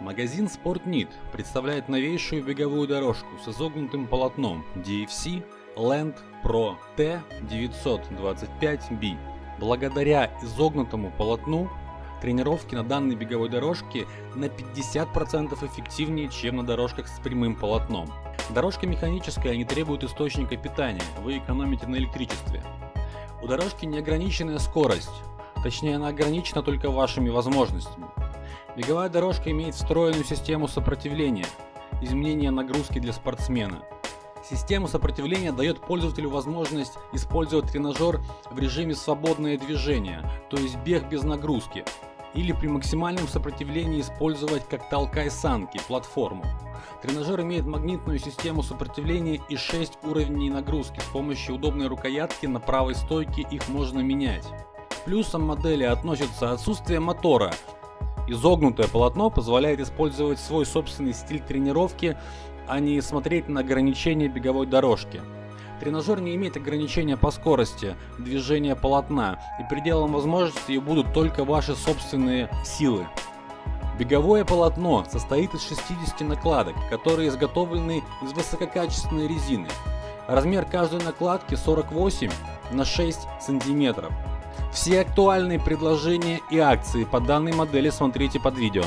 Магазин SportNit представляет новейшую беговую дорожку с изогнутым полотном DFC Land Pro T925B. Благодаря изогнутому полотну тренировки на данной беговой дорожке на 50% эффективнее, чем на дорожках с прямым полотном. Дорожка механическая, не требует источника питания, вы экономите на электричестве. У дорожки неограниченная скорость, точнее она ограничена только вашими возможностями. Беговая дорожка имеет встроенную систему сопротивления, изменения нагрузки для спортсмена. Система сопротивления дает пользователю возможность использовать тренажер в режиме свободное движение, то есть бег без нагрузки, или при максимальном сопротивлении использовать как толкай санки, платформу. Тренажер имеет магнитную систему сопротивления и 6 уровней нагрузки. С помощью удобной рукоятки на правой стойке их можно менять. Плюсом модели относится отсутствие мотора, Изогнутое полотно позволяет использовать свой собственный стиль тренировки, а не смотреть на ограничения беговой дорожки. Тренажер не имеет ограничения по скорости движения полотна, и пределом возможностей будут только ваши собственные силы. Беговое полотно состоит из 60 накладок, которые изготовлены из высококачественной резины. Размер каждой накладки 48 на 6 сантиметров. Все актуальные предложения и акции по данной модели смотрите под видео.